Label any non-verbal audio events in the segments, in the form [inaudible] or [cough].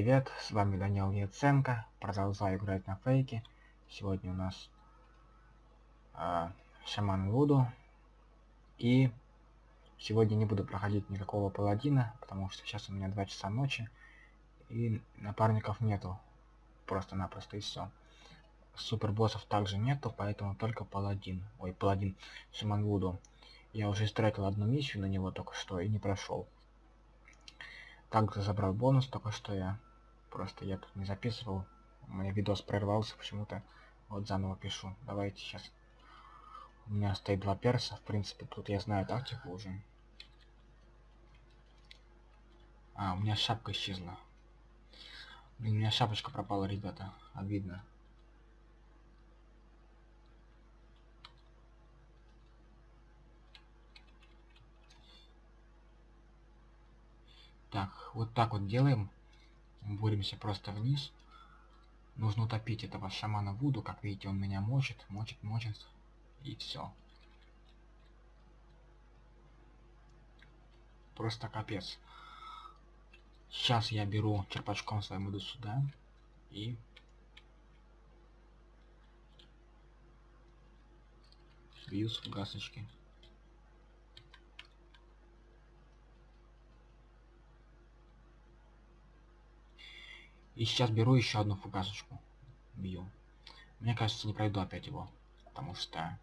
привет, с вами Данил Яценко, продолжаю играть на фейке. Сегодня у нас э, Шаман Вуду. И сегодня не буду проходить никакого паладина, потому что сейчас у меня 2 часа ночи. И напарников нету, просто-напросто и все. Супер боссов также нету, поэтому только паладин. Ой, паладин Шаман Вуду. Я уже истратил одну миссию на него только что и не прошел. Также забрал бонус, только что я просто я тут не записывал. У меня видос прервался почему-то. Вот заново пишу. Давайте сейчас. У меня стоит два перса. В принципе, тут я знаю тактику уже. А, у меня шапка исчезла. Блин, у меня шапочка пропала, ребята. Обидно. Так, вот так вот делаем. Боремся просто вниз. Нужно утопить этого шамана Вуду. Как видите, он меня мочит, мочит, мочит. И все. Просто капец. Сейчас я беру черпачком своим иду сюда. И... Бью с фугасочки. И сейчас беру еще одну фугасочку. Бью. Мне кажется, не пройду опять его. Потому что,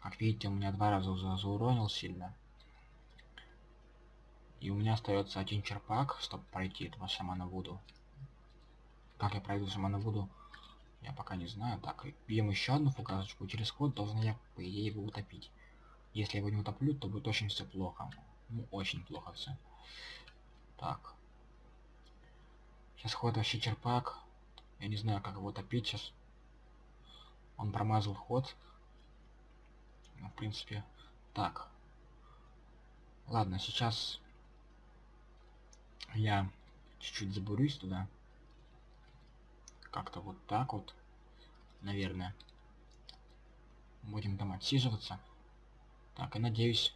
как видите, у меня два раза за зауронил сильно. И у меня остается один черпак, чтобы пройти этого шамана Вуду. Как я пройду шамана Вуду, я пока не знаю. Так, бьем еще одну фугасочку. Через ход должен я, по идее, его утопить. Если я его не утоплю, то будет очень все плохо. Ну, очень плохо все. Так. Сейчас вообще черпак. Я не знаю, как его топить сейчас. Он промазал ход. Ну, в принципе, так. Ладно, сейчас я чуть-чуть забурюсь туда. Как-то вот так вот, наверное. Будем там отсиживаться. Так, и надеюсь...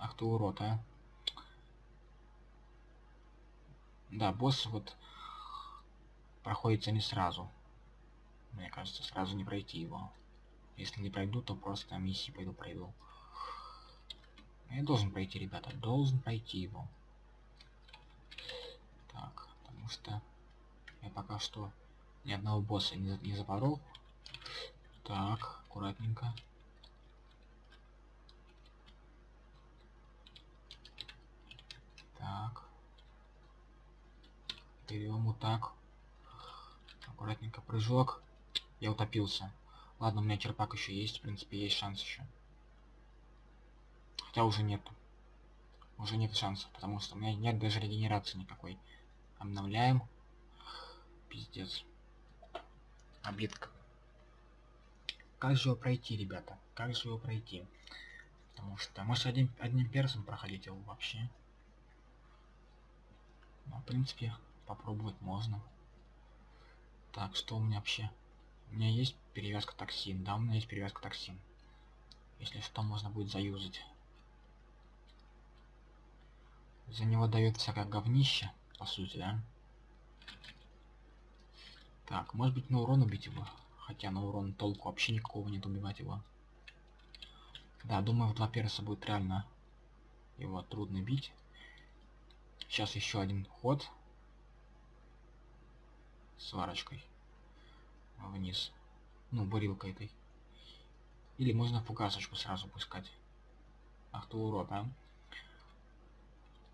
Ах ты урод, а. Да, босс вот проходится не сразу. Мне кажется, сразу не пройти его. Если не пройду, то просто миссии пойду пройду. Я должен пройти, ребята, должен пройти его. Так, потому что я пока что ни одного босса не, не запорол. Так, аккуратненько. Так берем вот так. Аккуратненько прыжок. Я утопился. Ладно у меня черпак еще есть в принципе есть шанс еще хотя уже нет. Уже нет шансов потому что у меня нет даже регенерации никакой. Обновляем. Пиздец. Обидка. Как же его пройти ребята? Как же его пройти? Потому что может один одним персом проходить его вообще. Ну, в принципе попробовать можно. Так, что у меня вообще? У меня есть перевязка токсин. Да, у меня есть перевязка токсин. Если что, можно будет заюзать. За него дает всякое говнище, по сути, да? Так, может быть на урон убить его. Хотя на урон толку вообще никакого нет убивать его. Да, думаю, в два перса будет реально его трудно бить. Сейчас еще один ход сварочкой вниз. Ну, бурилкой этой. Или можно фугасочку сразу пускать. Урод, а.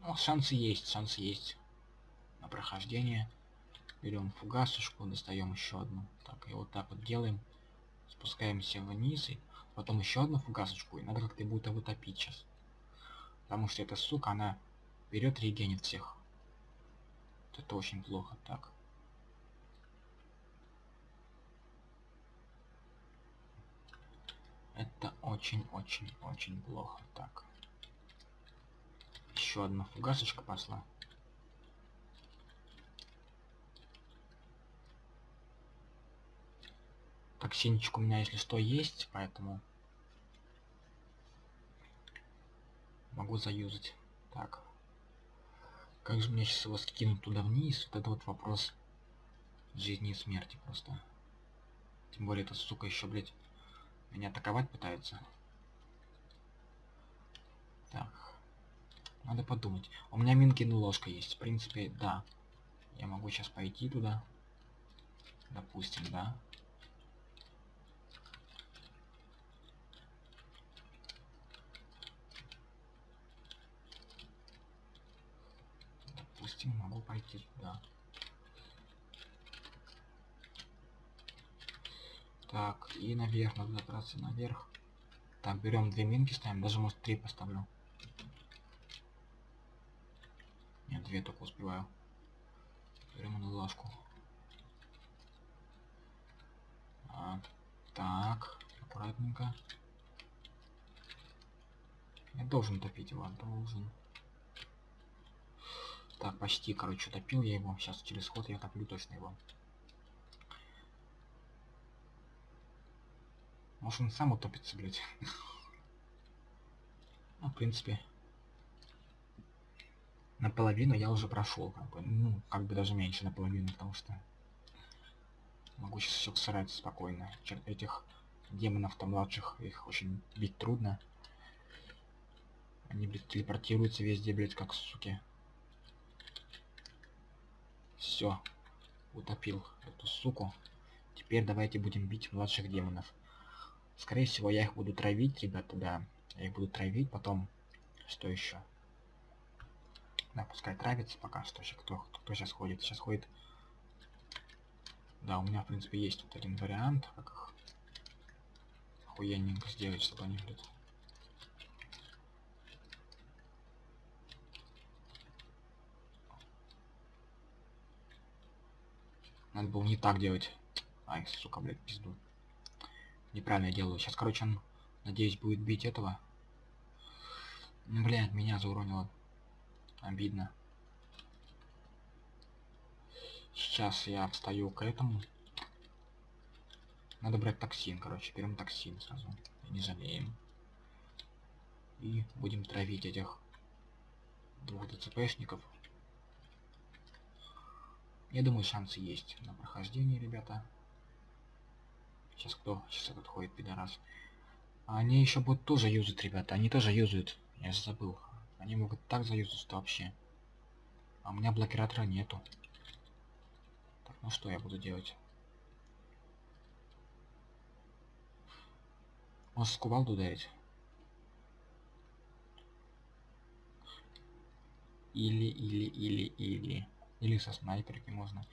Ну, шансы есть, шансы есть. На прохождение. Берем фугасочку, достаем еще одну. Так, и вот так вот делаем. Спускаемся вниз и потом еще одну фугасочку. И надо как-то будет его сейчас. Потому что эта сука, она берет регенит всех. Это очень плохо. Так. Это очень-очень-очень плохо. Так. Еще одна фугасочка пошла. Токсинчик у меня, если что, есть, поэтому могу заюзать. Так. Как же мне сейчас его скинуть туда вниз? Вот это вот вопрос жизни и смерти просто. Тем более эта сука еще, блядь, меня атаковать пытается. Так. Надо подумать. У меня минкин ложка есть. В принципе, да. Я могу сейчас пойти туда. Допустим, да. Допустим, могу пойти туда. Так, и наверх, надо забраться наверх. Так, берем две минки, ставим, даже может три поставлю. Нет, две только успеваю. Берем на ложку. А, так, аккуратненько. Я должен топить его, должен. Так, почти, короче, топил я его. Сейчас через ход я топлю точно его. Может он сам утопится, блядь. [laughs] ну, в принципе. Наполовину я уже прошел, как бы. Ну, как бы даже меньше наполовину, потому что могу сейчас все срать спокойно. Этих демонов-то младших, их очень бить трудно. Они, блядь, телепортируются везде, блядь, как суки. Все. Утопил эту суку. Теперь давайте будем бить младших демонов. Скорее всего, я их буду травить, ребята, да. Я их буду травить, потом... Что еще? Да, пускай травится пока что. Еще кто, кто сейчас ходит? Сейчас ходит... Да, у меня, в принципе, есть вот один вариант, как их охуенненько сделать, чтобы они, блядь... Надо было не так делать. Ай, сука, блядь, пизду. Неправильно делаю. Сейчас, короче, он, надеюсь, будет бить этого. Блядь, меня зауронило. Обидно. Сейчас я встаю к этому. Надо брать токсин, короче. Берем токсин сразу. Не жалеем. И будем травить этих двух ДЦПшников. Я думаю, шансы есть на прохождение, ребята. Сейчас кто? Сейчас этот ходит, пидорас. Они еще будут тоже юзать, ребята. Они тоже юзают. Я забыл. Они могут так заюзать, вообще. А у меня блокиратора нету. Так, ну что я буду делать? Может кувалду ударить? Или, или, или, или. Или со снайперки можно.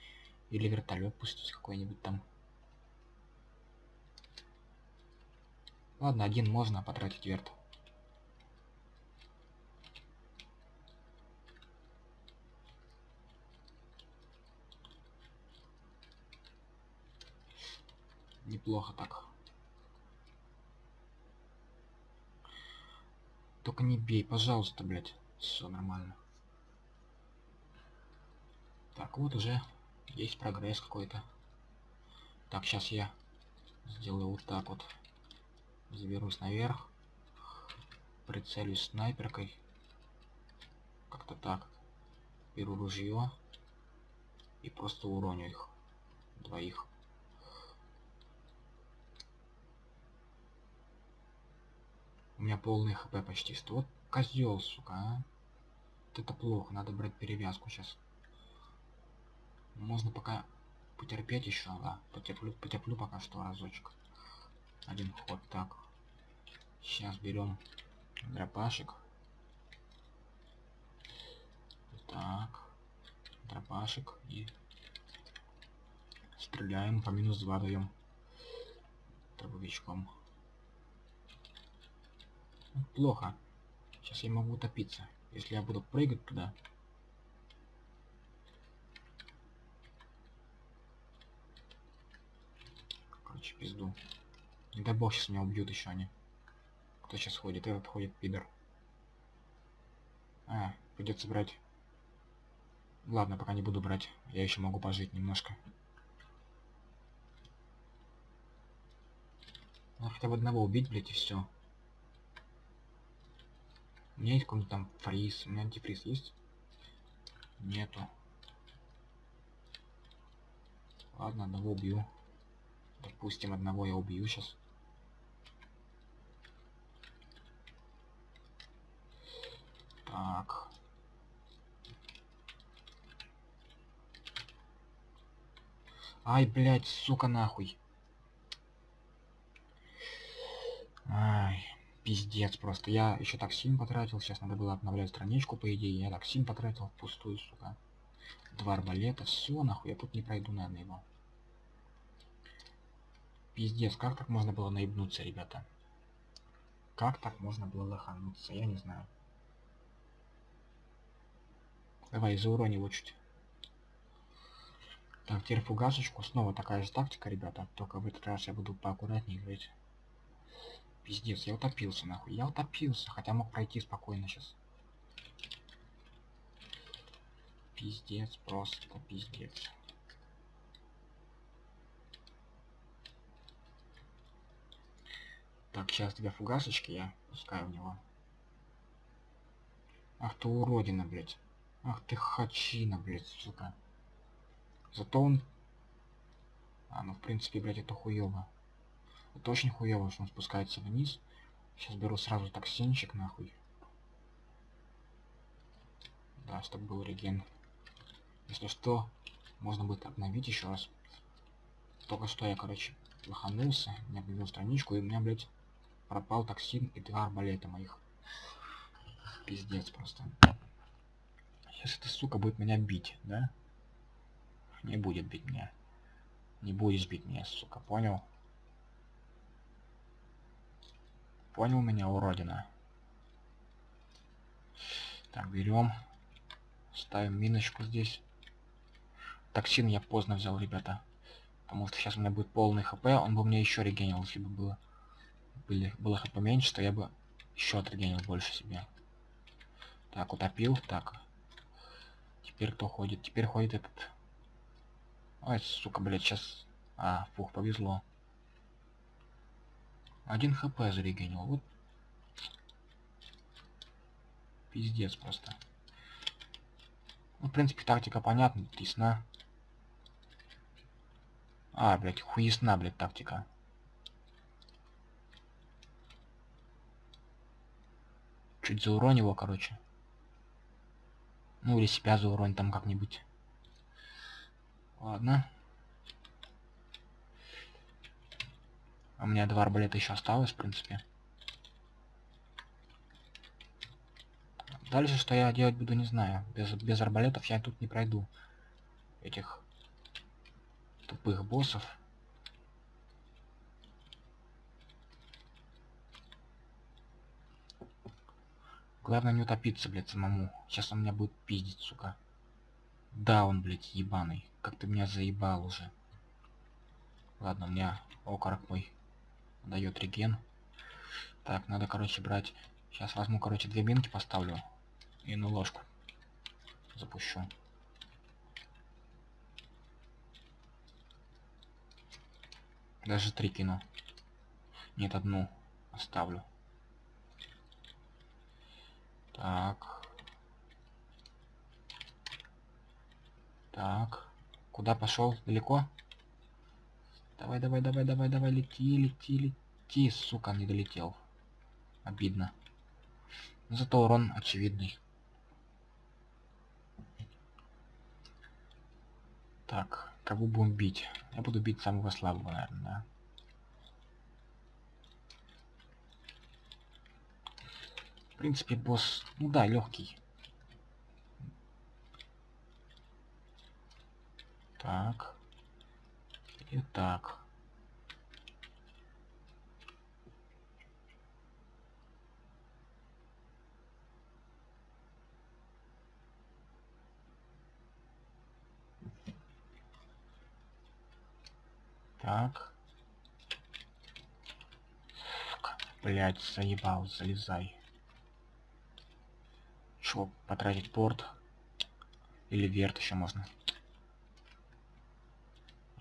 Или вертолет пустить какой-нибудь там. Ладно, один можно потратить верт. Неплохо так. Только не бей, пожалуйста, блядь. Все нормально. Так, вот уже есть прогресс какой-то. Так, сейчас я сделаю вот так вот. Заберусь наверх. Прицелюсь снайперкой. Как-то так. Беру ружье. И просто уроню их. Двоих. У меня полный хп почти 100. Вот козел, сука, а. Вот это плохо, надо брать перевязку сейчас. Можно пока потерпеть еще, да. Потерплю, потерплю пока что разочек. Один ход, так. Сейчас берем дропашек. Так. Дропашек и стреляем по минус 2 даем дробовичком. Плохо. Сейчас я могу утопиться. Если я буду прыгать туда. Короче, пизду. Не дай бог, сейчас меня убьют еще они. Кто сейчас ходит? Этот ходит, пидор. А, придется брать. Ладно, пока не буду брать. Я еще могу пожить немножко. Надо хотя бы одного убить, блядь, и все. У меня есть какой-нибудь там фриз. У меня антифриз есть? Нету. Ладно, одного убью. Допустим, одного я убью сейчас. Так. Ай, блядь, сука, нахуй. Ай, пиздец просто. Я еще так потратил. Сейчас надо было обновлять страничку, по идее. Я так сильно потратил пустую, сука. Два арбалета. Все, нахуй. Я тут не пройду, наверное, его. Пиздец, как так можно было наебнуться, ребята? Как так можно было лохануться? Я не знаю. Давай, заурони его чуть. Так, теперь фугасочку. Снова такая же тактика, ребята. Только в этот раз я буду поаккуратнее играть. Пиздец, я утопился, нахуй. Я утопился, хотя мог пройти спокойно сейчас. Пиздец, просто пиздец. Так, сейчас тебя фугасочки я пускаю в него. Ах ты уродина, блядь. Ах ты хачина, блядь, сука. Зато он... А, ну в принципе, блядь, это хуёво. Это очень хуёво, что он спускается вниз. Сейчас беру сразу токсинчик, нахуй. Да, чтобы был реген. Если что, можно будет обновить еще раз. Только что я, короче, лоханулся, не обновил страничку, и у меня, блядь, пропал токсин и два арбалета моих. Пиздец просто. Сейчас эта сука будет меня бить, да? Не будет бить меня. Не будешь бить меня, сука, понял? Понял меня, уродина? Так, берем. Ставим миночку здесь. Токсин я поздно взял, ребята. Потому что сейчас у меня будет полный хп. Он бы мне еще регенил, если бы было, были, было хп меньше, то я бы еще отрегенил больше себе. Так, утопил. Так. Теперь кто ходит? Теперь ходит этот Ай, сука, блядь, сейчас... А, фух, повезло. Один хп зарегенил. Вот. Пиздец просто. Ну, в принципе, тактика понятна, ясна. А, блядь, хуесна, блядь, тактика. Чуть зауронь его, короче. Ну, или себя зауронь там как-нибудь. Ладно. У меня два арбалета еще осталось, в принципе. Дальше, что я делать буду, не знаю. Без, без арбалетов я тут не пройду. Этих тупых боссов. Главное не утопиться, блядь, самому. Сейчас он меня будет пиздить, сука. Да, он, блядь, ебаный. Как ты меня заебал уже. Ладно, у меня окорок мой дает реген. Так, надо, короче, брать... Сейчас возьму, короче, две минки поставлю. И на ложку запущу. Даже три кину. Нет, одну оставлю. Так. Так. Куда пошел? Далеко? Давай, давай, давай, давай, давай, лети, лети, лети, сука, не долетел. Обидно. Зато урон очевидный. Так, кого будем бить? Я буду бить самого слабого, наверное, да? В принципе, босс, ну да, легкий. Так. И так. Блядь, заебал, залезай. Чё, потратить порт? Или верт еще можно?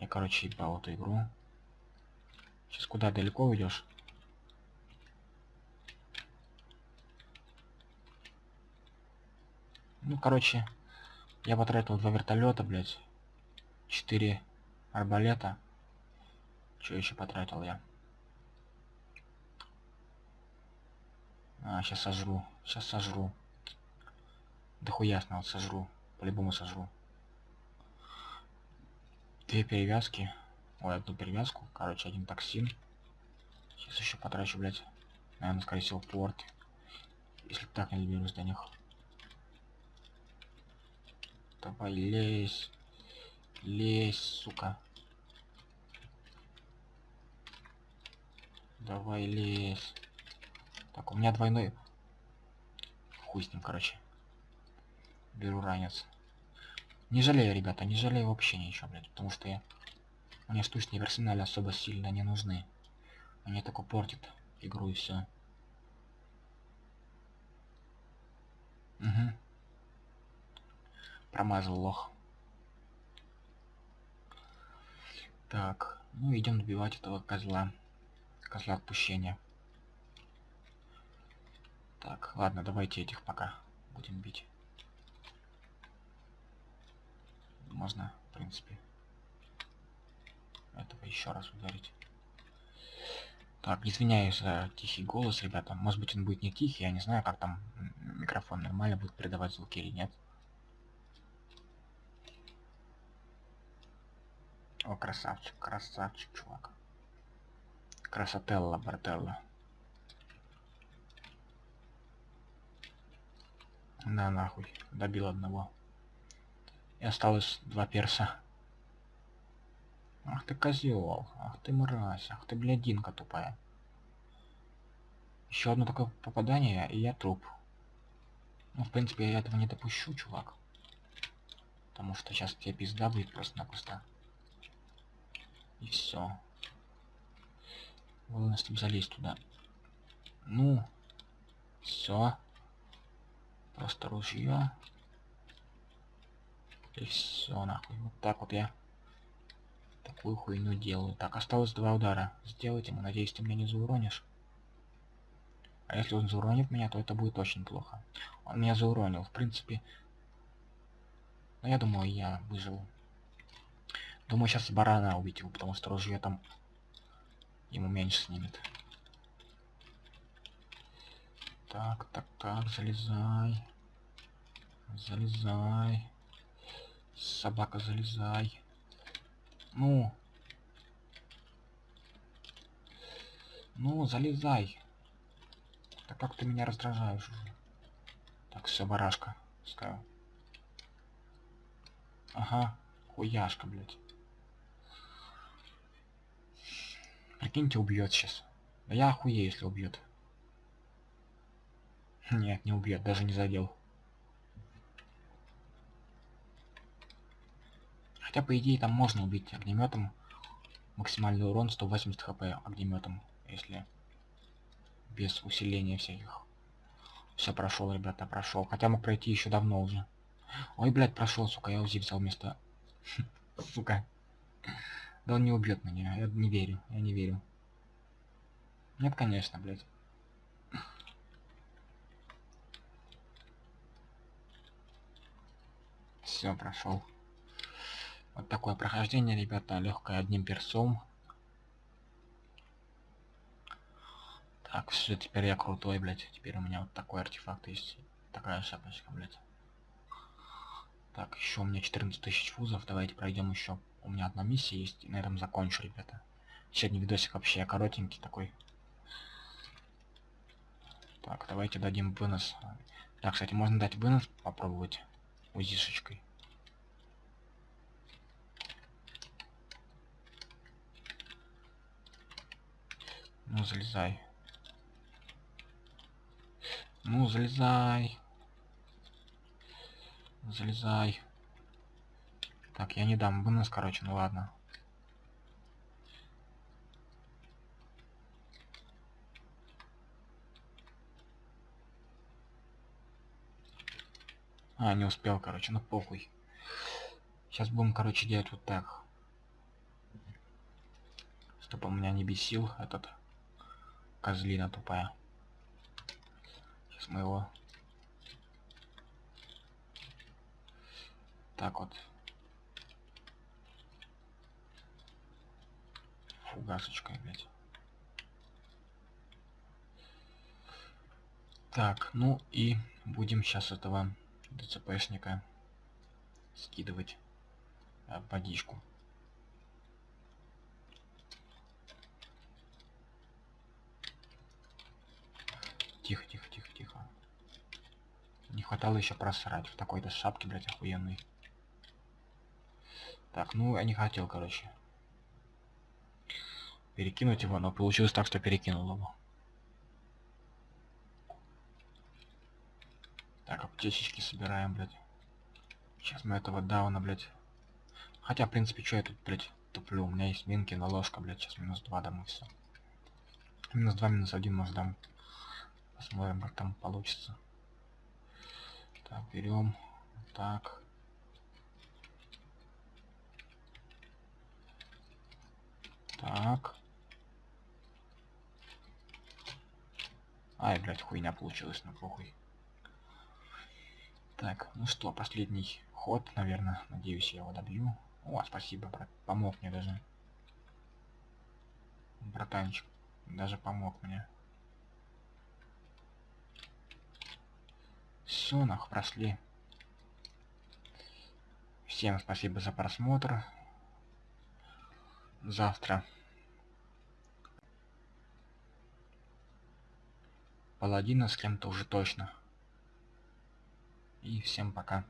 Я, короче, ебал эту игру. Сейчас куда далеко уйдешь? Ну, короче, Я потратил два вертолета, блядь. Четыре арбалета. Что еще потратил я? А, сейчас сожру. Сейчас сожру. Да хуясно, вот сожру. По-любому сожру. Две перевязки. Ой, одну перевязку. Короче, один токсин. Сейчас еще потрачу, блядь. Наверное, скорее всего, порт. Если так не доберусь до них. Давай, лезь. Лезь, сука. Давай, лезь. Так, у меня двойной. Хуй с ним, короче. Беру ранец. Не жалею, ребята, не жалею вообще ничего, блядь, потому что я... Мне штучные персонали особо сильно не нужны. Они только портят игру и все. Угу. Промазал лох. Так, ну идем добивать этого козла. Козла отпущения. Так, ладно, давайте этих пока будем бить. Можно, в принципе, этого еще раз ударить. Так, извиняюсь за тихий голос, ребята. Может быть он будет не тихий, я не знаю, как там микрофон нормально будет передавать звуки или нет. О, красавчик, красавчик, чувак. Красотелла, брателла. На нахуй, добил одного. И осталось два перса. Ах ты козел, ах ты мразь, ах ты блядинка тупая. Еще одно такое попадание, и я труп. Ну, в принципе, я этого не допущу, чувак. Потому что сейчас тебе пизда будет просто-напросто. И все. Главное, чтобы залезть туда. Ну, все. Просто ружье. И все, нахуй. Вот так вот я такую хуйню делаю. Так, осталось два удара. Сделать ему. Надеюсь, ты меня не зауронишь. А если он зауронит меня, то это будет очень плохо. Он меня зауронил. В принципе... Но я думаю, я выживу. Думаю, сейчас барана убить его, потому что ружье там ему меньше снимет. Так, так, так, залезай. Залезай. Собака, залезай. Ну. Ну, залезай. Так как ты меня раздражаешь уже. Так, все, барашка. Пускай. Ага, хуяшка, блядь. Прикиньте, убьет сейчас. Да я охуею, если убьет. Нет, не убьет, даже не задел. Хотя, по идее, там можно убить огнеметом. Максимальный урон 180 хп огнеметом, если без усиления всяких. Все прошел, ребята, прошел. Хотя мог пройти еще давно уже. Ой, блядь, прошел, сука, я УЗИ взял вместо... [laughs] Сука. Да он не убьет меня, я не верю, я не верю. Нет, конечно, блядь. Все, прошел. Вот такое прохождение, ребята, легкое одним персом. Так, все, теперь я крутой, блядь. Теперь у меня вот такой артефакт есть. Такая шапочка, блядь. Так, еще у меня 14 тысяч фузов. Давайте пройдем еще. У меня одна миссия есть. И на этом закончу, ребята. Сегодня видосик вообще коротенький такой. Так, давайте дадим вынос. Да, кстати, можно дать вынос попробовать узишечкой. Ну, залезай. Ну, залезай. Залезай. Так, я не дам вынос, короче, ну ладно. А, не успел, короче, ну похуй. Сейчас будем, короче, делать вот так. Чтобы у меня не бесил этот Козлина тупая. Сейчас мы его... так вот. Фугасочкой, блядь. Так, ну и будем сейчас этого ДЦПшника скидывать э, водичку. Тихо, тихо, тихо, тихо. Не хватало еще просрать в такой-то шапке, блядь, охуенный. Так, ну я не хотел, короче. Перекинуть его, но получилось так, что перекинул его. Так, аптечечки собираем, блядь. Сейчас мы этого дауна, блядь. Хотя, в принципе, что я тут, блядь, туплю? У меня есть минки на ложка, блядь. Сейчас минус 2 дам и все. Минус 2, минус 1, может дам. Посмотрим, как там получится. Так, берем. Так. Так. Ай, блядь, хуйня получилась, на похуй. Так, ну что, последний ход, наверное. Надеюсь, я его добью. О, спасибо, брат. Помог мне даже. Братанчик. Даже помог мне. Все, нах, прошли. Всем спасибо за просмотр. Завтра. Паладина с кем-то уже точно. И всем пока.